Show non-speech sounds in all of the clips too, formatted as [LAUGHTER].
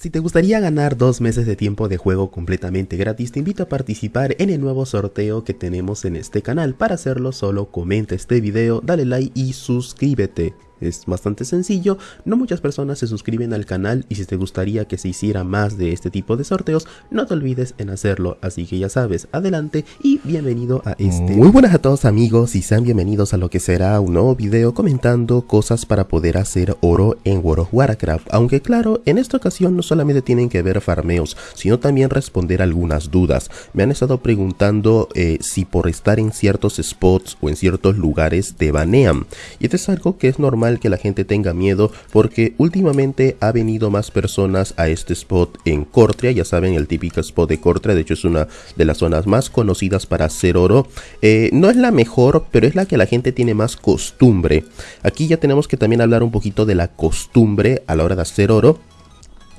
Si te gustaría ganar dos meses de tiempo de juego completamente gratis, te invito a participar en el nuevo sorteo que tenemos en este canal. Para hacerlo solo comenta este video, dale like y suscríbete. Es bastante sencillo, no muchas personas se suscriben al canal y si te gustaría que se hiciera más de este tipo de sorteos, no te olvides en hacerlo, así que ya sabes, adelante y bienvenido a este. Muy buenas a todos amigos y sean bienvenidos a lo que será un nuevo video comentando cosas para poder hacer oro en World of Warcraft, aunque claro, en esta ocasión no solamente tienen que ver farmeos, sino también responder algunas dudas. Me han estado preguntando eh, si por estar en ciertos spots o en ciertos lugares te banean, y esto es algo que es normal que la gente tenga miedo porque últimamente ha venido más personas a este spot en Cortria, ya saben el típico spot de Cortria, de hecho es una de las zonas más conocidas para hacer oro. Eh, no es la mejor, pero es la que la gente tiene más costumbre. Aquí ya tenemos que también hablar un poquito de la costumbre a la hora de hacer oro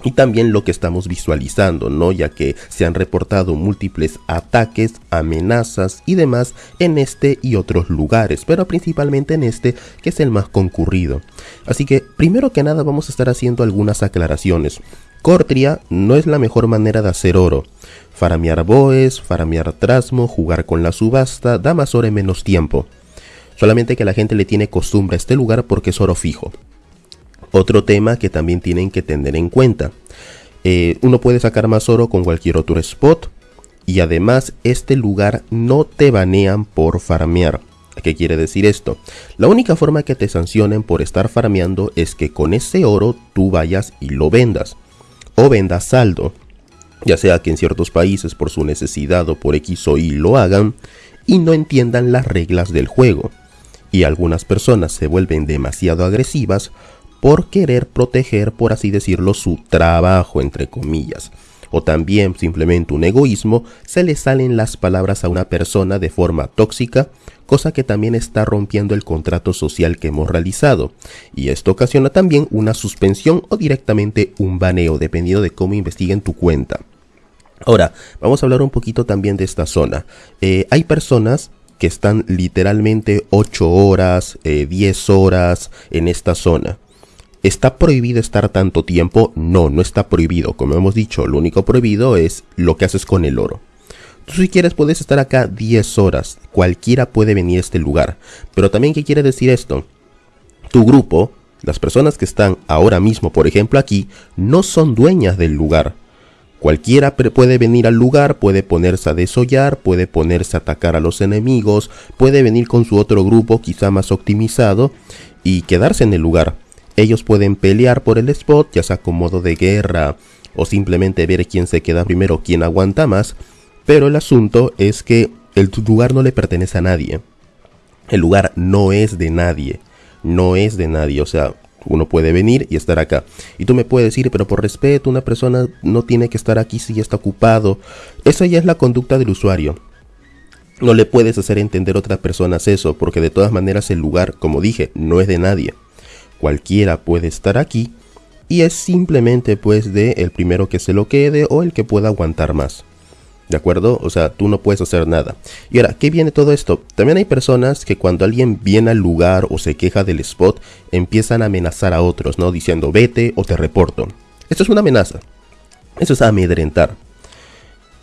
y también lo que estamos visualizando, ¿no? Ya que se han reportado múltiples ataques, amenazas y demás en este y otros lugares, pero principalmente en este que es el más concurrido. Así que primero que nada vamos a estar haciendo algunas aclaraciones. Cortria no es la mejor manera de hacer oro. Faramear boes, faramear trasmo, jugar con la subasta, da más oro en menos tiempo. Solamente que la gente le tiene costumbre a este lugar porque es oro fijo. Otro tema que también tienen que tener en cuenta. Eh, uno puede sacar más oro con cualquier otro spot. Y además este lugar no te banean por farmear. ¿Qué quiere decir esto? La única forma que te sancionen por estar farmeando es que con ese oro tú vayas y lo vendas. O vendas saldo. Ya sea que en ciertos países por su necesidad o por X o Y lo hagan y no entiendan las reglas del juego. Y algunas personas se vuelven demasiado agresivas por querer proteger, por así decirlo, su trabajo, entre comillas. O también simplemente un egoísmo, se le salen las palabras a una persona de forma tóxica, cosa que también está rompiendo el contrato social que hemos realizado. Y esto ocasiona también una suspensión o directamente un baneo, dependiendo de cómo investiguen tu cuenta. Ahora, vamos a hablar un poquito también de esta zona. Eh, hay personas que están literalmente 8 horas, 10 eh, horas en esta zona. ¿Está prohibido estar tanto tiempo? No, no está prohibido. Como hemos dicho, lo único prohibido es lo que haces con el oro. Tú si quieres puedes estar acá 10 horas. Cualquiera puede venir a este lugar. Pero también, ¿qué quiere decir esto? Tu grupo, las personas que están ahora mismo, por ejemplo aquí, no son dueñas del lugar. Cualquiera puede venir al lugar, puede ponerse a desollar, puede ponerse a atacar a los enemigos, puede venir con su otro grupo quizá más optimizado y quedarse en el lugar. Ellos pueden pelear por el spot, ya sea con modo de guerra o simplemente ver quién se queda primero, quién aguanta más. Pero el asunto es que el lugar no le pertenece a nadie. El lugar no es de nadie. No es de nadie. O sea, uno puede venir y estar acá. Y tú me puedes decir, pero por respeto, una persona no tiene que estar aquí si ya está ocupado. Esa ya es la conducta del usuario. No le puedes hacer entender a otras personas eso, porque de todas maneras el lugar, como dije, no es de nadie cualquiera puede estar aquí y es simplemente pues de el primero que se lo quede o el que pueda aguantar más. ¿De acuerdo? O sea, tú no puedes hacer nada. Y ahora, ¿qué viene todo esto? También hay personas que cuando alguien viene al lugar o se queja del spot, empiezan a amenazar a otros, ¿no? Diciendo, vete o te reporto. Esto es una amenaza. Eso es amedrentar.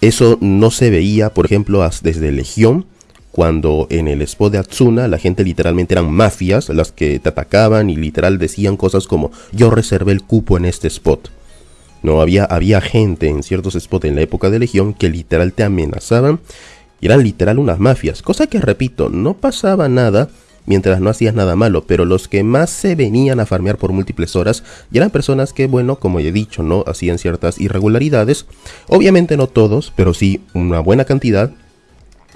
Eso no se veía, por ejemplo, desde Legión cuando en el spot de Atsuna la gente literalmente eran mafias las que te atacaban y literal decían cosas como yo reservé el cupo en este spot. No había, había gente en ciertos spots en la época de Legión que literal te amenazaban y eran literal unas mafias, cosa que repito, no pasaba nada mientras no hacías nada malo, pero los que más se venían a farmear por múltiples horas y eran personas que, bueno, como ya he dicho, no hacían ciertas irregularidades, obviamente no todos, pero sí una buena cantidad,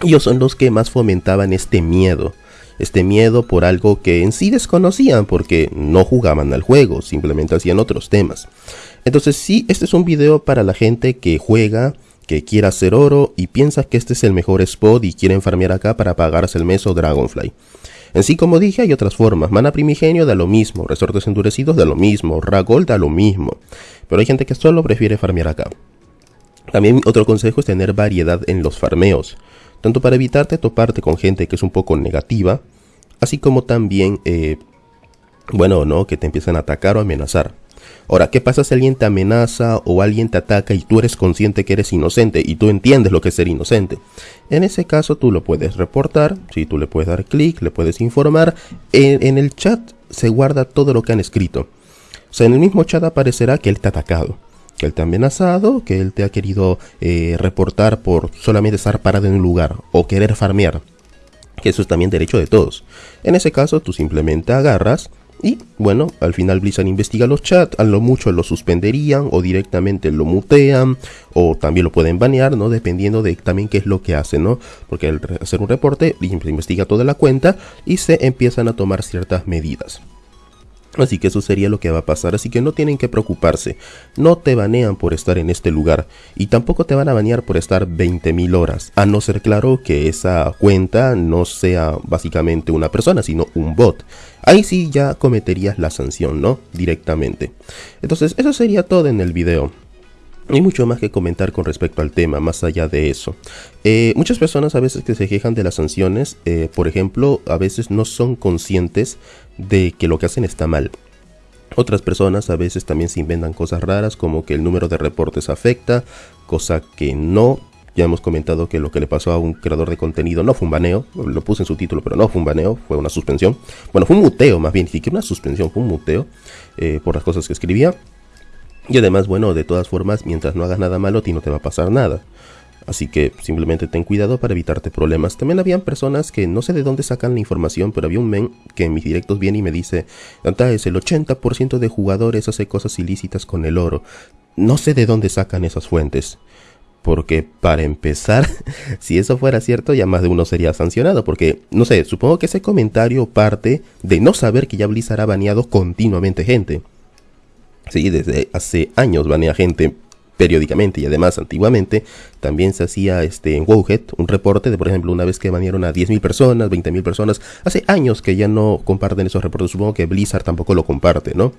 ellos son los que más fomentaban este miedo. Este miedo por algo que en sí desconocían porque no jugaban al juego, simplemente hacían otros temas. Entonces sí, este es un video para la gente que juega, que quiera hacer oro y piensa que este es el mejor spot y quieren farmear acá para pagarse el mes o Dragonfly. En sí, como dije, hay otras formas. Mana primigenio da lo mismo, resortes endurecidos da lo mismo, Ragol da lo mismo. Pero hay gente que solo prefiere farmear acá. También otro consejo es tener variedad en los farmeos tanto para evitarte toparte con gente que es un poco negativa, así como también, eh, bueno, ¿no? Que te empiezan a atacar o amenazar. Ahora, ¿qué pasa si alguien te amenaza o alguien te ataca y tú eres consciente que eres inocente y tú entiendes lo que es ser inocente? En ese caso tú lo puedes reportar, si tú le puedes dar clic, le puedes informar. En, el chat se guarda todo lo que han escrito. O sea, en el mismo chat aparecerá que él te ha atacado, que él te ha amenazado, que él te ha querido eh, reportar por solamente estar parado en un lugar o querer farmear. Que eso es también derecho de todos. En ese caso tú simplemente agarras y bueno, al final Blizzard investiga los chats, a lo mucho lo suspenderían o directamente lo mutean o también lo pueden banear, ¿no? Dependiendo de también qué es lo que hacen, ¿no? Porque al hacer un reporte, investiga toda la cuenta y se empiezan a tomar ciertas medidas. Así que eso sería lo que va a pasar, así que no tienen que preocuparse, no te banean por estar en este lugar y tampoco te van a banear por estar 20.000 horas, a no ser claro que esa cuenta no sea básicamente una persona, sino un bot. Ahí sí ya cometerías la sanción, ¿no? Directamente. Entonces eso sería todo en el video. Hay mucho más que comentar con respecto al tema, más allá de eso. Eh, muchas personas a veces que se quejan de las sanciones, eh, por ejemplo, a veces no son conscientes de que lo que hacen está mal. Otras personas a veces también se inventan cosas raras como que el número de reportes afecta, cosa que no. Ya hemos comentado que lo que le pasó a un creador de contenido no fue un baneo, lo puse en su título, pero no fue un baneo, fue una suspensión. Bueno, fue un muteo más bien, ni siquiera una suspensión, fue un muteo eh, por las cosas que escribía. Y además, bueno, de todas formas, mientras no hagas nada malo, a ti no te va a pasar nada. Así que simplemente ten cuidado para evitarte problemas. También habían personas que no sé de dónde sacan la información, pero había un men que en mis directos viene y me dice, es el 80% de jugadores hace cosas ilícitas con el oro. No sé de dónde sacan esas fuentes. Porque para empezar, [LAUGHS] si eso fuera cierto, ya más de uno sería sancionado. Porque, no sé, supongo que ese comentario parte de no saber que ya Blizzard ha baneado continuamente gente. Sí, desde hace años banea gente periódicamente y además antiguamente también se hacía este en Wowhead un reporte de por ejemplo una vez que banearon a 10.000 personas, 20.000 personas, hace años que ya no comparten esos reportes, supongo que Blizzard tampoco lo comparte, ¿no?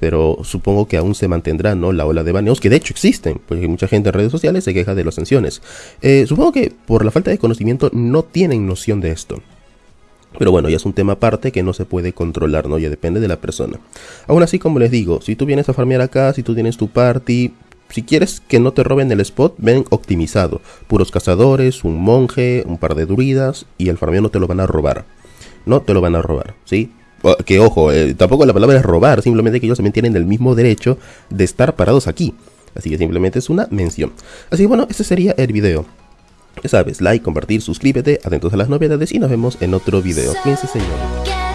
Pero supongo que aún se mantendrá, ¿no? La ola de baneos, que de hecho existen, porque mucha gente en redes sociales se queja de las sanciones. Eh, supongo que por la falta de conocimiento no tienen noción de esto. Pero bueno, ya es un tema aparte que no se puede controlar, ¿no? Ya depende de la persona. Aún así, como les digo, si tú vienes a farmear acá, si tú tienes tu party, si quieres que no te roben el spot, ven optimizado. Puros cazadores, un monje, un par de druidas y el farmeo no te lo van a robar. No te lo van a robar, ¿sí? Que ojo, eh, tampoco la palabra es robar, simplemente que ellos también tienen el mismo derecho de estar parados aquí. Así que simplemente es una mención. Así que bueno, este sería el video. Ya sabes, like, compartir, suscríbete, atentos a las novedades y nos vemos en otro video. Cuídense señores.